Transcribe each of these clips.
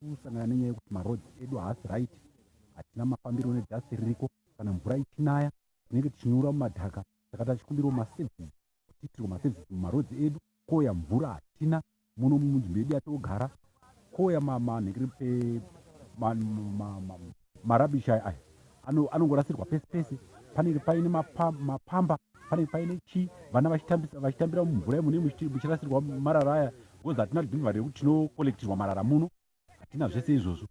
kusangana nenyaya yekuti marodzi edu haasi right. Hatina mafambiro nedhasi ririko. Kana mvura ichinaya tinenge tichinyura mumadhaka. Saka tachikumbirawo masevhisi kutiitirwa masevhisi mumarodzi edu. Koya mvura hatina muno munzvimbo yedu yatogara. Koya manhekere marabishi aya anongorasirwa pesi pesi panenge paine mapamba panenge paine chii vana vachitambira mumvura imune muchirasirwa marara aya bcause hatina dhimvari rekuti tinokolektirwa marara muno hatina zvese izvozvo.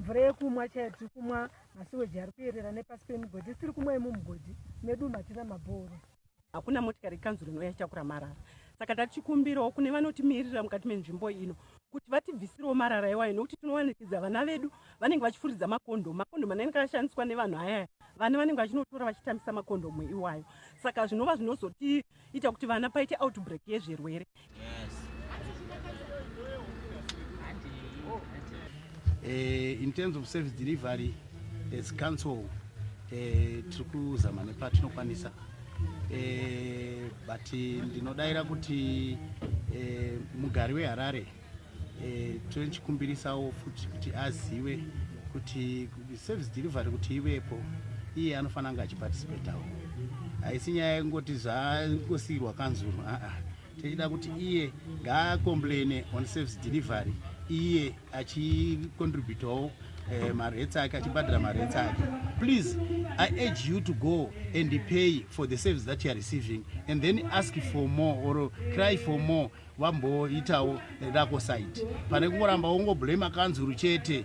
Mvura yekumwa chaiyo tiri kumwa masiweji ari kuyerera nepasi pemigodhi tiri kumwa imumugodhi medu hatina mabhoro hakuna motikari kanzuro inouya ichakura marara. Saka tatichikumbirawo kune vanotimirira mukati menzvimbo ino kuti vatibvisirewo marara iwayo nokuti tinowanikidza vana vedu vanenge vachifuridza makondomu makondomu anenge ashandiswa nevanhu ayaya vana vanenge vachinotora vachitambisa makondomu iwayo. Saka zvinova zvinozotiita kuti vana paite outbreak yezvirwere. Uh, in terms of service delivery as council uh, tiri kuzama nepatinokwanisa. Uh, but ndinodayira kuti uh, mugari weharare uh, tinochikumbirisawo futi kuti azive kuti service delivery kuti ivepo iye anofanira kunge achipatisipetawo haisi nyaya yekungoti zvangosiyirwa kanzuro aa tichida kuti iye ngaakomplaine on service delivery iye achicontributawo uh, maretsi ake achibhadhira maretsi ake. Please i urge you to go and pay for the service that you are receiving and then ask for more or cry for more vamboitawo rako side pane kungoramba wongoblema kanzuru chete